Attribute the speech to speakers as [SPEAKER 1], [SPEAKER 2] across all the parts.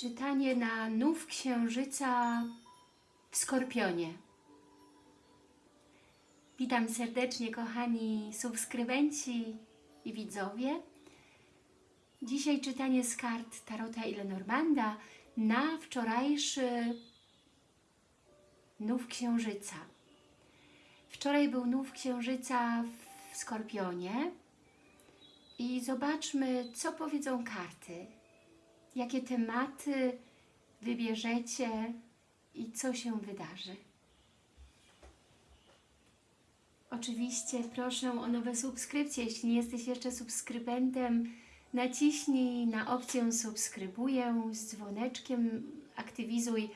[SPEAKER 1] Czytanie na nów księżyca w Skorpionie. Witam serdecznie kochani subskrybenci i widzowie. Dzisiaj czytanie z kart Tarota i Lenormanda na wczorajszy nów księżyca. Wczoraj był nów księżyca w Skorpionie i zobaczmy, co powiedzą karty. Jakie tematy wybierzecie i co się wydarzy. Oczywiście proszę o nowe subskrypcje. Jeśli nie jesteś jeszcze subskrybentem, naciśnij na opcję subskrybuję z dzwoneczkiem, aktywizuj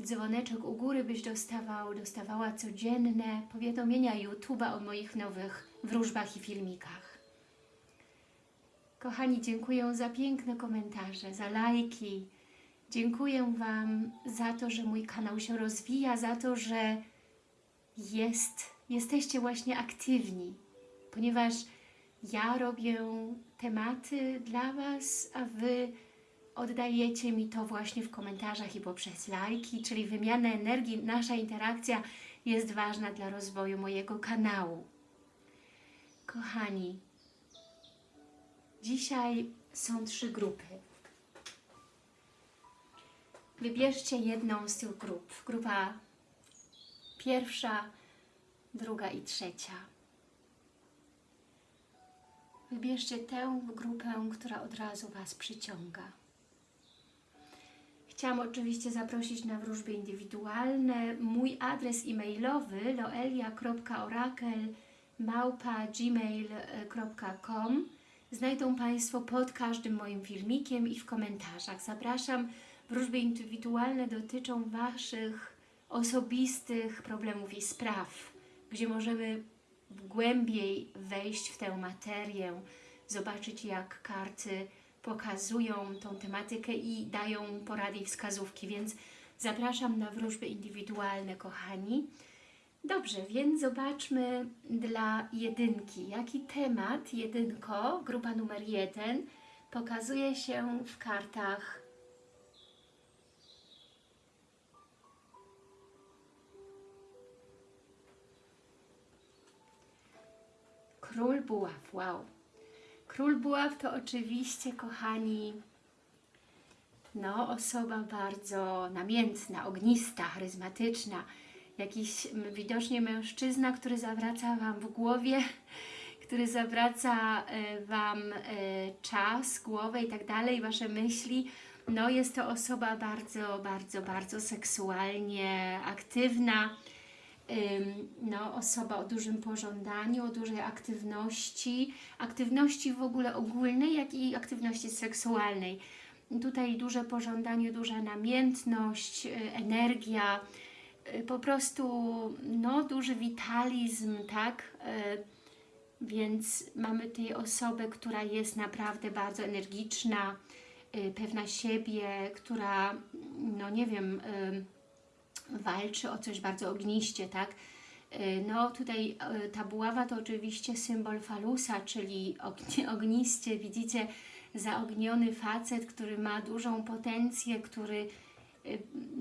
[SPEAKER 1] dzwoneczek u góry, byś dostawał, dostawała codzienne powiadomienia YouTube'a o moich nowych wróżbach i filmikach. Kochani, dziękuję za piękne komentarze, za lajki. Dziękuję Wam za to, że mój kanał się rozwija, za to, że jest, jesteście właśnie aktywni, ponieważ ja robię tematy dla Was, a Wy oddajecie mi to właśnie w komentarzach i poprzez lajki, czyli wymiana energii, nasza interakcja jest ważna dla rozwoju mojego kanału. Kochani, dzisiaj są trzy grupy. Wybierzcie jedną z tych grup. Grupa pierwsza, druga i trzecia. Wybierzcie tę grupę, która od razu Was przyciąga. Chciałam oczywiście zaprosić na wróżby indywidualne. Mój adres e-mailowy loelia.orakel.gmail.com znajdą Państwo pod każdym moim filmikiem i w komentarzach. Zapraszam. Wróżby indywidualne dotyczą Waszych osobistych problemów i spraw, gdzie możemy głębiej wejść w tę materię, zobaczyć jak karty pokazują tą tematykę i dają porady i wskazówki, więc zapraszam na wróżby indywidualne, kochani. Dobrze, więc zobaczmy dla jedynki, jaki temat jedynko, grupa numer jeden, pokazuje się w kartach? Król Buław, wow. Król Buław to oczywiście, kochani, no osoba bardzo namiętna, ognista, charyzmatyczna, jakiś widocznie mężczyzna, który zawraca Wam w głowie, który zawraca e, Wam e, czas, głowę i tak dalej, Wasze myśli. No jest to osoba bardzo, bardzo, bardzo seksualnie aktywna, no, osoba o dużym pożądaniu, o dużej aktywności, aktywności w ogóle ogólnej, jak i aktywności seksualnej. Tutaj duże pożądanie, duża namiętność, y, energia, po prostu no, duży witalizm, tak? Y, więc mamy tutaj osobę, która jest naprawdę bardzo energiczna, pewna siebie, która, no nie wiem, walczy o coś bardzo ogniście, tak? Y, no tutaj y, ta buława to oczywiście symbol falusa, czyli ogniście, widzicie, zaogniony facet, który ma dużą potencję, który y,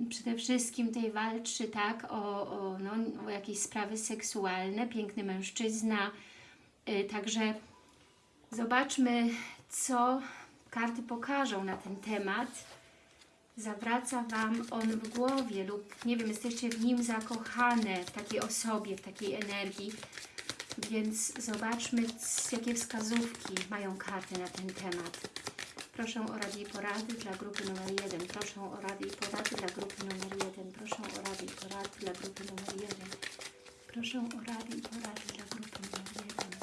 [SPEAKER 1] przede wszystkim tutaj walczy tak, o, o, no, o jakieś sprawy seksualne, piękny mężczyzna. Także zobaczmy, co karty pokażą na ten temat zawraca Wam on w głowie lub, nie wiem, jesteście w nim zakochane, w takiej osobie, w takiej energii. Więc zobaczmy, jakie wskazówki mają karty na ten temat. Proszę o rady i porady dla grupy numer 1. Proszę o rady i porady dla grupy numer 1. Proszę o rady i porady dla grupy numer 1. Proszę o rady i porady dla grupy numer 1.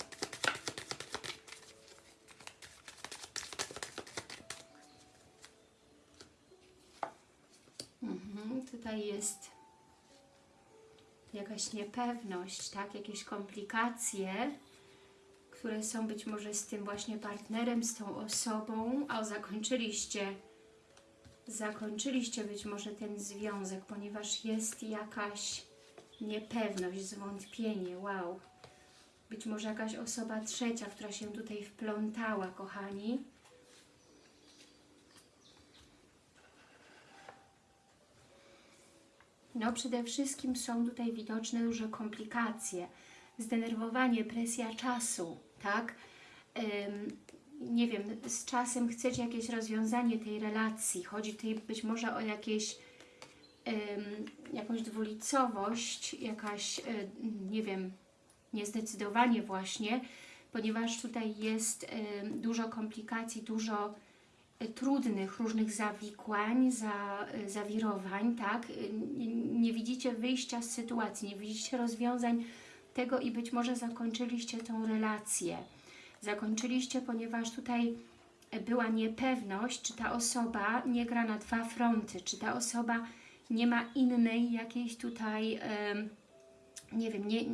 [SPEAKER 1] tutaj jest jakaś niepewność, tak? jakieś komplikacje, które są być może z tym właśnie partnerem, z tą osobą, a zakończyliście, zakończyliście być może ten związek, ponieważ jest jakaś niepewność, zwątpienie, wow. Być może jakaś osoba trzecia, która się tutaj wplątała, kochani. No przede wszystkim są tutaj widoczne duże komplikacje, zdenerwowanie, presja czasu, tak? Nie wiem, z czasem chcecie jakieś rozwiązanie tej relacji, chodzi tutaj być może o jakieś jakąś dwulicowość, jakaś, y, nie wiem, niezdecydowanie właśnie, ponieważ tutaj jest dużo komplikacji, dużo y, trudnych różnych zawikłań, za, y, zawirowań, tak? Nie widzicie wyjścia z sytuacji, nie widzicie rozwiązań tego i być może zakończyliście tą relację. Zakończyliście, ponieważ tutaj była niepewność, czy ta osoba nie gra na dwa fronty, czy ta osoba nie ma innej jakiejś tutaj, nie wiem, nie,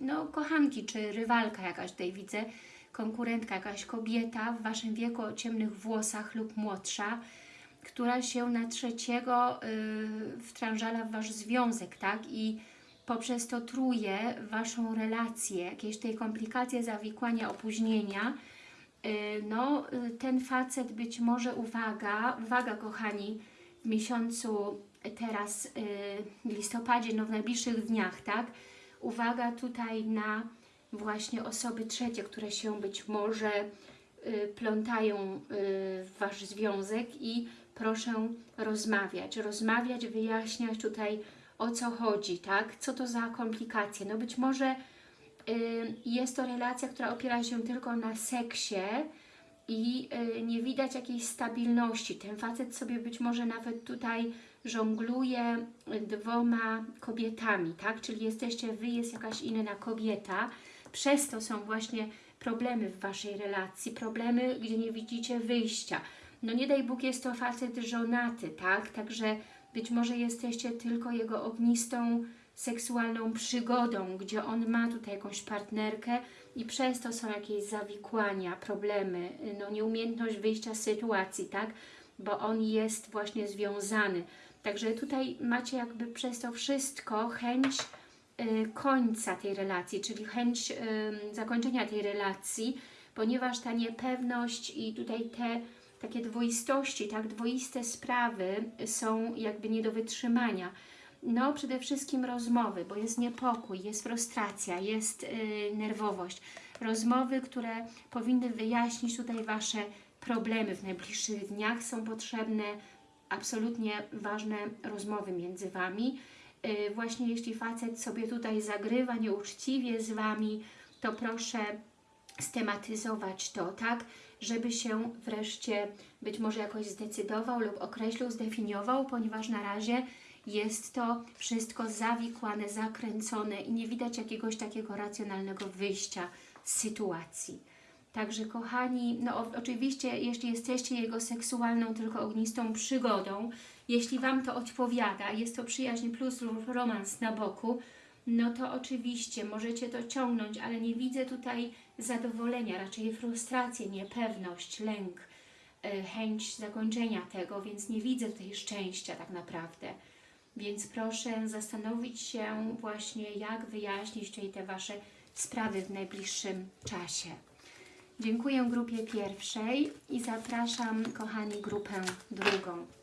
[SPEAKER 1] no kochanki, czy rywalka jakaś tutaj widzę, konkurentka, jakaś kobieta w Waszym wieku o ciemnych włosach lub młodsza, która się na trzeciego y, wtrążala w Wasz związek, tak? I poprzez to truje Waszą relację, jakieś tej komplikacje, zawikłania, opóźnienia, y, no y, ten facet być może, uwaga, uwaga kochani, w miesiącu teraz y, w listopadzie, no w najbliższych dniach, tak? Uwaga tutaj na właśnie osoby trzecie, które się być może plątają w Wasz związek i proszę rozmawiać, rozmawiać, wyjaśniać tutaj o co chodzi, tak? Co to za komplikacje? No być może y, jest to relacja, która opiera się tylko na seksie i y, nie widać jakiejś stabilności. Ten facet sobie być może nawet tutaj żongluje dwoma kobietami, tak? Czyli jesteście Wy, jest jakaś inna kobieta. Przez to są właśnie problemy w Waszej relacji, problemy, gdzie nie widzicie wyjścia. No nie daj Bóg, jest to facet żonaty, tak? Także być może jesteście tylko jego ognistą seksualną przygodą, gdzie on ma tutaj jakąś partnerkę i przez to są jakieś zawikłania, problemy, no nieumiejętność wyjścia z sytuacji, tak? Bo on jest właśnie związany. Także tutaj macie jakby przez to wszystko chęć y, końca tej relacji, czyli chęć zakończenia tej relacji, ponieważ ta niepewność i tutaj te takie dwoistości, tak, dwoiste sprawy są jakby nie do wytrzymania. No, przede wszystkim rozmowy, bo jest niepokój, jest frustracja, jest yy, nerwowość. Rozmowy, które powinny wyjaśnić tutaj Wasze problemy w najbliższych dniach. Są potrzebne absolutnie ważne rozmowy między Wami. Yy, właśnie jeśli facet sobie tutaj zagrywa nieuczciwie z Wami, to proszę stematyzować to, tak, żeby się wreszcie być może jakoś zdecydował lub określił, zdefiniował, ponieważ na razie jest to wszystko zawikłane, zakręcone i nie widać jakiegoś takiego racjonalnego wyjścia z sytuacji. Także kochani, no oczywiście jeśli jesteście jego seksualną, tylko ognistą przygodą, jeśli Wam to odpowiada, jest to przyjaźń plus romans na boku, no to oczywiście możecie to ciągnąć, ale nie widzę tutaj zadowolenia, raczej frustrację, niepewność, lęk, y, chęć zakończenia tego, więc nie widzę tutaj szczęścia tak naprawdę. Więc proszę zastanowić się właśnie, jak wyjaśnić tutaj te Wasze sprawy w najbliższym czasie. Dziękuję grupie pierwszej i zapraszam, kochani, grupę drugą.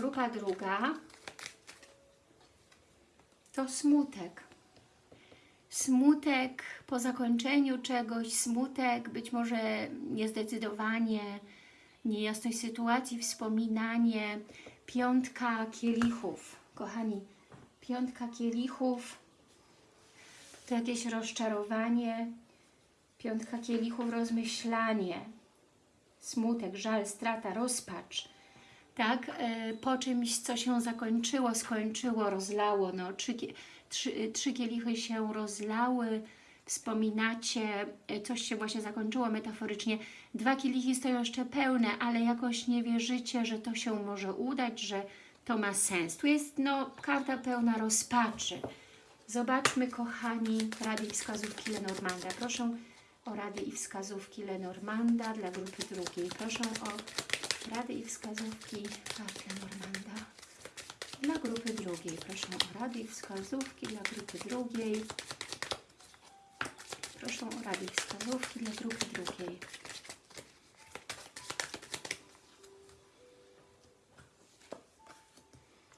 [SPEAKER 1] Grupa druga. To smutek. Smutek po zakończeniu czegoś, smutek, być może niezdecydowanie, niejasność sytuacji, wspominanie, piątka kielichów. Kochani, piątka kielichów to jakieś rozczarowanie, piątka kielichów rozmyślanie, smutek, żal, strata, rozpacz tak, e, po czymś, co się zakończyło, skończyło, rozlało, no, trzy, trzy, trzy kielichy się rozlały, wspominacie, e, coś się właśnie zakończyło metaforycznie, dwa kielichy stoją jeszcze pełne, ale jakoś nie wierzycie, że to się może udać, że to ma sens. Tu jest no, karta pełna rozpaczy. Zobaczmy, kochani, rady i wskazówki Lenormanda. Proszę o rady i wskazówki Lenormanda dla grupy drugiej. Proszę o Rady i wskazówki Patria Normanda. Dla grupy drugiej. Proszę o rady i wskazówki dla grupy drugiej. Proszę o rady i wskazówki dla grupy drugiej.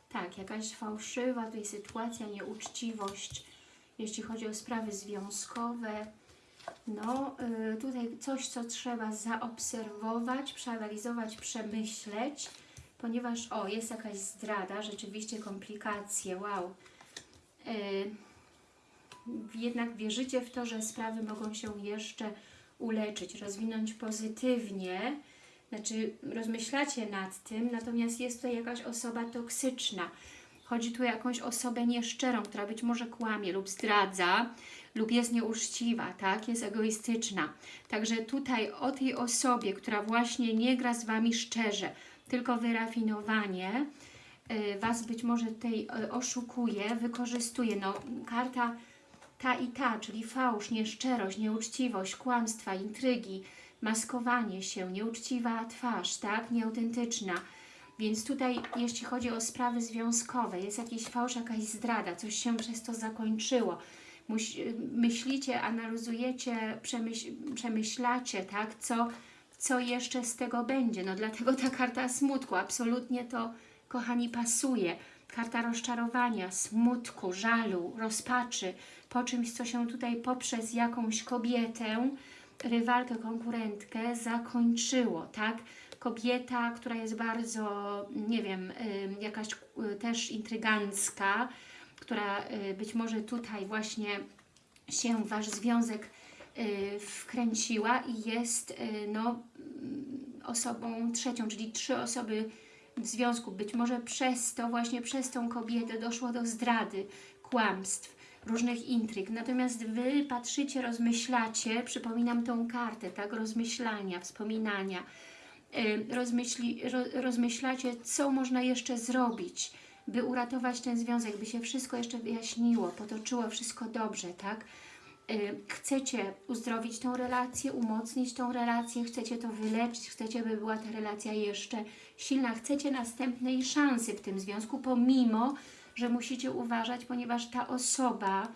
[SPEAKER 1] Tak, jakaś fałszywa tutaj sytuacja, nieuczciwość, jeśli chodzi o sprawy związkowe, no, y, tutaj coś, co trzeba zaobserwować, przeanalizować, przemyśleć, ponieważ, o, jest jakaś zdrada, rzeczywiście komplikacje, wow. Y, jednak wierzycie w to, że sprawy mogą się jeszcze uleczyć, rozwinąć pozytywnie, znaczy rozmyślacie nad tym, natomiast jest tutaj jakaś osoba toksyczna. Chodzi tu o jakąś osobę nieszczerą, która być może kłamie lub zdradza, lub jest nieuczciwa, tak? Jest egoistyczna. Także tutaj o tej osobie, która właśnie nie gra z Wami szczerze, tylko wyrafinowanie, y, Was być może tutaj y, oszukuje, wykorzystuje. No, karta ta i ta, czyli fałsz, nieszczerość, nieuczciwość, kłamstwa, intrygi, maskowanie się, nieuczciwa twarz, tak, nieautentyczna. Więc tutaj, jeśli chodzi o sprawy związkowe, jest jakiś fałsz, jakaś zdrada, coś się przez to zakończyło. Myślicie, analizujecie, przemyśl, przemyślacie, tak, co, co jeszcze z tego będzie. No dlatego ta karta smutku, absolutnie to, kochani, pasuje. Karta rozczarowania, smutku, żalu, rozpaczy, po czymś, co się tutaj poprzez jakąś kobietę, rywalkę, konkurentkę zakończyło, tak? Kobieta, która jest bardzo, nie wiem, y, jakaś y, też intrygancka, która y, być może tutaj właśnie się Wasz związek wkręciła i jest no, mm, osobą trzecią, czyli trzy osoby w związku. Być może przez to, właśnie przez tą kobietę doszło do zdrady, kłamstw, różnych intryg. Natomiast Wy patrzycie, rozmyślacie, przypominam tą kartę, tak, rozmyślania, wspominania, rozmyśli, rozmyślacie, co można jeszcze zrobić, by uratować ten związek, by się wszystko jeszcze wyjaśniło, potoczyło wszystko dobrze, tak? Chcecie uzdrowić tą relację, umocnić tą relację, chcecie to wyleczyć, chcecie, by była ta relacja jeszcze silna, chcecie następnej szansy w tym związku, pomimo, że musicie uważać, ponieważ ta osoba,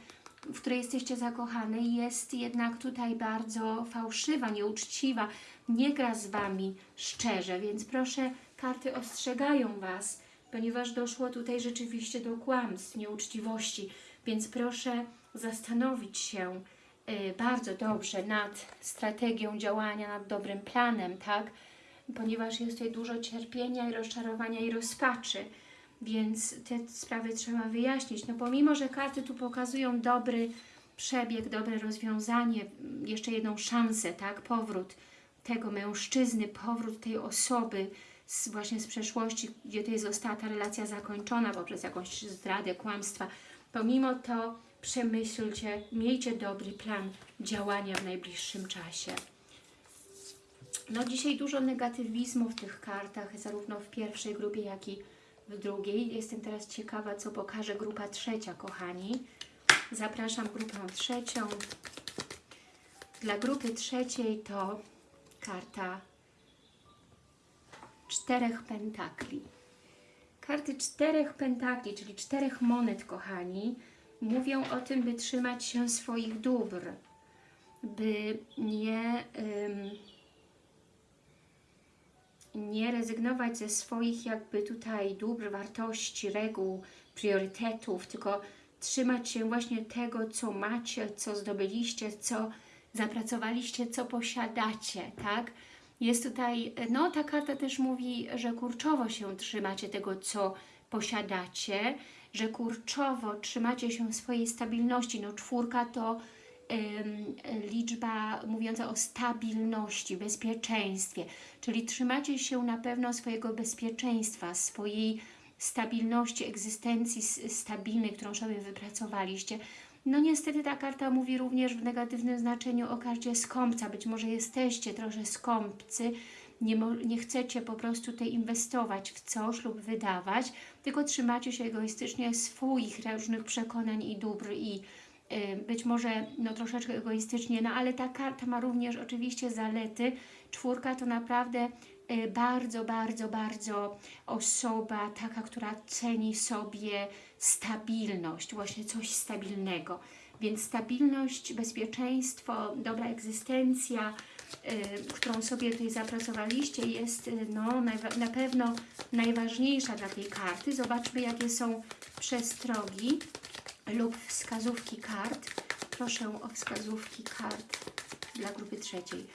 [SPEAKER 1] w której jesteście zakochane, jest jednak tutaj bardzo fałszywa, nieuczciwa, nie gra z Wami szczerze, więc proszę, karty ostrzegają Was, ponieważ doszło tutaj rzeczywiście do kłamstw, nieuczciwości, więc proszę zastanowić się y, bardzo dobrze nad strategią działania, nad dobrym planem, tak? Ponieważ jest tutaj dużo cierpienia i rozczarowania i rozpaczy, więc te sprawy trzeba wyjaśnić. No pomimo, że karty tu pokazują dobry przebieg, dobre rozwiązanie, jeszcze jedną szansę, tak, powrót tego mężczyzny, powrót tej osoby z, właśnie z przeszłości, gdzie to została ta relacja zakończona poprzez jakąś zdradę, kłamstwa. Pomimo to przemyślcie, miejcie dobry plan działania w najbliższym czasie. No dzisiaj dużo negatywizmu w tych kartach, zarówno w pierwszej grupie, jak i w drugiej. Jestem teraz ciekawa, co pokaże grupa trzecia, kochani. Zapraszam grupę trzecią. Dla grupy trzeciej to karta czterech pentakli. Karty czterech pentakli, czyli czterech monet, kochani, mówią o tym, by trzymać się swoich dóbr, by nie... nie rezygnować ze swoich jakby tutaj dóbr, wartości, reguł, priorytetów, tylko trzymać się właśnie tego, co macie, co zdobyliście, co zapracowaliście, co posiadacie, tak? Jest tutaj, no ta karta też mówi, że kurczowo się trzymacie tego, co posiadacie, że kurczowo trzymacie się swojej stabilności. No czwórka to liczba mówiąca o stabilności, bezpieczeństwie, czyli trzymacie się na pewno swojego bezpieczeństwa, swojej stabilności, egzystencji stabilnej, którą sobie wypracowaliście. No niestety ta karta mówi również w negatywnym znaczeniu o karcie skąpca. Być może jesteście trochę skąpcy, nie, nie chcecie po prostu tutaj inwestować w coś lub wydawać, tylko trzymacie się egoistycznie swoich różnych przekonań i dóbr i być może no, troszeczkę egoistycznie, no ale ta karta ma również oczywiście zalety. Czwórka to naprawdę y, bardzo, bardzo, bardzo osoba taka, która ceni sobie stabilność, właśnie coś stabilnego. Więc stabilność, bezpieczeństwo, dobra egzystencja, y, którą sobie tutaj zapracowaliście jest y, no, najwa- na pewno najważniejsza dla tej karty. Zobaczmy jakie są przestrogi lub wskazówki kart. Proszę o wskazówki kart dla grupy trzeciej.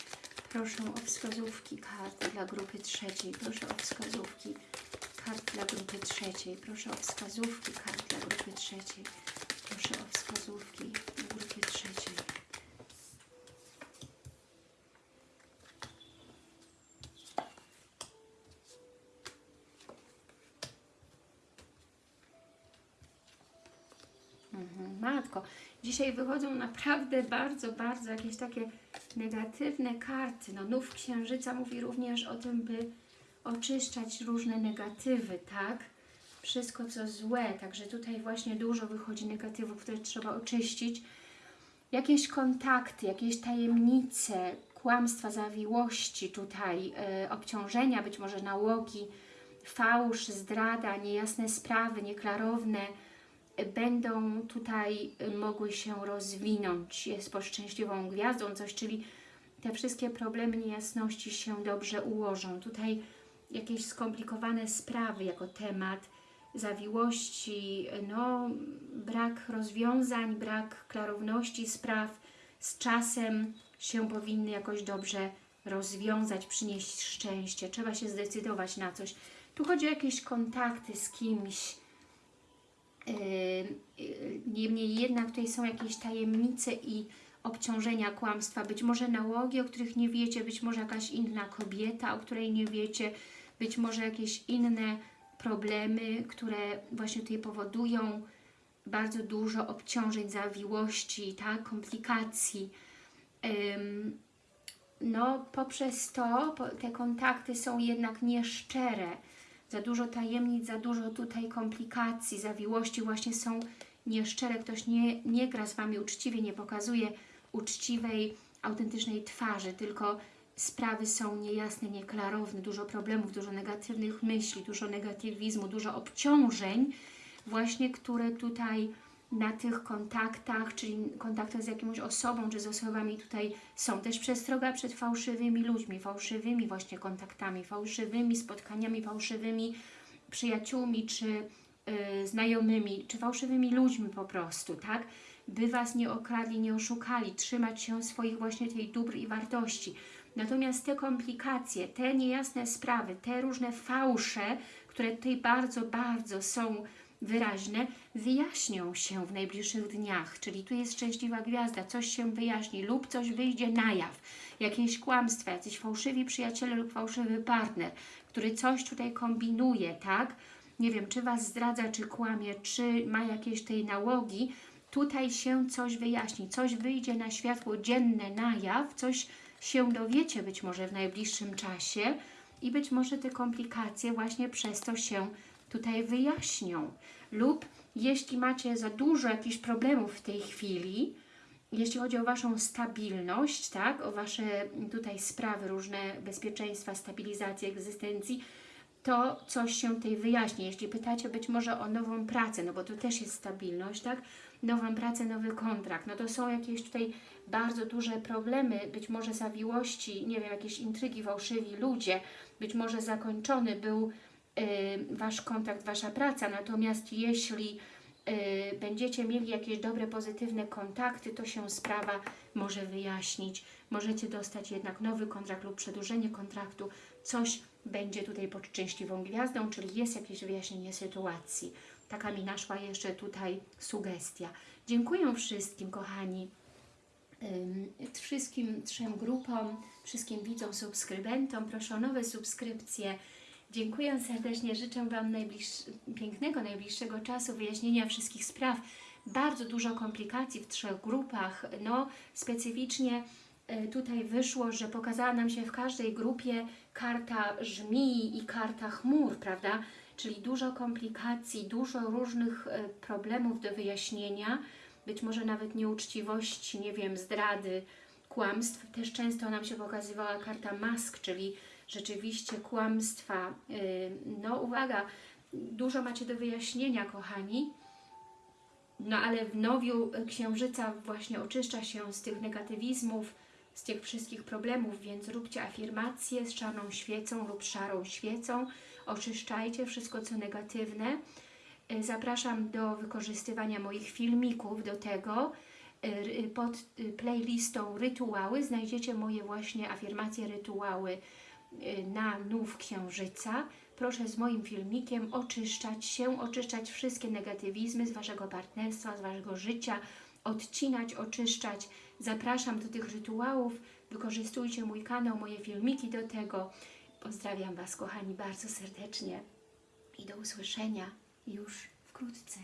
[SPEAKER 1] Proszę o wskazówki kart dla grupy trzeciej. Proszę o wskazówki kart dla grupy trzeciej. Proszę o wskazówki kart dla grupy trzeciej. Proszę o wskazówki dla grupy trzeciej. Mhm, Matko, dzisiaj wychodzą naprawdę bardzo, bardzo jakieś takie negatywne karty. No, nów księżyca mówi również o tym, by oczyszczać różne negatywy, tak? Wszystko co złe, także tutaj właśnie dużo wychodzi negatywów, które trzeba oczyścić. Jakieś kontakty, jakieś tajemnice, kłamstwa, zawiłości tutaj, e, obciążenia, być może nałogi, fałsz, zdrada, niejasne sprawy, nieklarowne, będą tutaj y, mogły się rozwinąć. Jest pod szczęśliwą gwiazdą coś, czyli te wszystkie problemy, niejasności się dobrze ułożą. Tutaj jakieś skomplikowane sprawy jako temat, zawiłości, no brak rozwiązań, brak klarowności spraw z czasem się powinny jakoś dobrze rozwiązać, przynieść szczęście. Trzeba się zdecydować na coś. Tu chodzi o jakieś kontakty z kimś, Niemniej jednak tutaj są jakieś tajemnice i obciążenia kłamstwa, być może nałogi, o których nie wiecie, być może jakaś inna kobieta, o której nie wiecie, być może jakieś inne problemy, które właśnie tutaj powodują bardzo dużo obciążeń, zawiłości, tak, komplikacji. No, poprzez to te kontakty są jednak nieszczere, za dużo tajemnic, za dużo tutaj komplikacji, zawiłości właśnie są nieszczere. Ktoś nie, nie gra z Wami uczciwie, nie pokazuje uczciwej, autentycznej twarzy, tylko sprawy są niejasne, nieklarowne, dużo problemów, dużo negatywnych myśli, dużo negatywizmu, dużo obciążeń, właśnie które tutaj na tych kontaktach, czyli kontaktach z jakąś osobą, czy z osobami tutaj są. Też przestroga przed fałszywymi ludźmi, fałszywymi właśnie kontaktami, fałszywymi spotkaniami, fałszywymi przyjaciółmi, czy y, znajomymi, czy fałszywymi ludźmi po prostu, tak? By Was nie okradli, nie oszukali, trzymać się swoich właśnie tej dóbr i wartości. Natomiast te komplikacje, te niejasne sprawy, te różne fałsze, które tutaj bardzo, bardzo są wyraźne, wyjaśnią się w najbliższych dniach, czyli tu jest szczęśliwa gwiazda, coś się wyjaśni lub coś wyjdzie na jaw, jakieś kłamstwa, jacyś fałszywi przyjaciele lub fałszywy partner, który coś tutaj kombinuje, tak? Nie wiem, czy Was zdradza, czy kłamie, czy ma jakieś tej nałogi, tutaj się coś wyjaśni, coś wyjdzie na światło dzienne, na jaw, coś się dowiecie być może w najbliższym czasie. I być może te komplikacje właśnie przez to się tutaj wyjaśnią. Lub jeśli macie za dużo jakichś problemów w tej chwili, jeśli chodzi o Waszą stabilność, tak, o Wasze tutaj sprawy różne, bezpieczeństwa, stabilizacji, egzystencji, to coś się tutaj wyjaśni. Jeśli pytacie być może o nową pracę, no bo to też jest stabilność, tak, nową pracę, nowy kontrakt, no to są jakieś tutaj bardzo duże problemy, być może zawiłości, nie wiem, jakieś intrygi, fałszywi ludzie, być może zakończony był Wasz kontakt, Wasza praca, natomiast jeśli y, będziecie mieli jakieś dobre, pozytywne kontakty, to się sprawa może wyjaśnić. Możecie dostać jednak nowy kontrakt lub przedłużenie kontraktu. Coś będzie tutaj pod szczęśliwą gwiazdą, czyli jest jakieś wyjaśnienie sytuacji. Taka mi naszła jeszcze tutaj sugestia. Dziękuję wszystkim, kochani, wszystkim trzem grupom, wszystkim widzom, subskrybentom. Proszę o nowe subskrypcje. Dziękuję serdecznie, życzę Wam najbliższ, pięknego, najbliższego czasu, wyjaśnienia wszystkich spraw. Bardzo dużo komplikacji w trzech grupach. No, specyficznie e, tutaj wyszło, że pokazała nam się w każdej grupie karta żmii i karta chmur, prawda? Czyli dużo komplikacji, dużo różnych e, problemów do wyjaśnienia, być może nawet nieuczciwości, nie wiem, zdrady, kłamstw. Też często nam się pokazywała karta mask, czyli rzeczywiście kłamstwa. Yy, No uwaga, dużo macie do wyjaśnienia, kochani. No ale w nowiu księżyca właśnie oczyszcza się z tych negatywizmów, z tych wszystkich problemów, więc róbcie afirmacje z czarną świecą lub szarą świecą. Oczyszczajcie wszystko, co negatywne. E, Zapraszam do wykorzystywania moich filmików do tego. Ry- Pod playlistą rytuały znajdziecie moje właśnie afirmacje, rytuały na nów księżyca. Proszę z moim filmikiem oczyszczać się, oczyszczać wszystkie negatywizmy z Waszego partnerstwa, z Waszego życia, odcinać, oczyszczać. Zapraszam do tych rytuałów. Wykorzystujcie mój kanał, moje filmiki do tego. Pozdrawiam Was, kochani, bardzo serdecznie i do usłyszenia już wkrótce.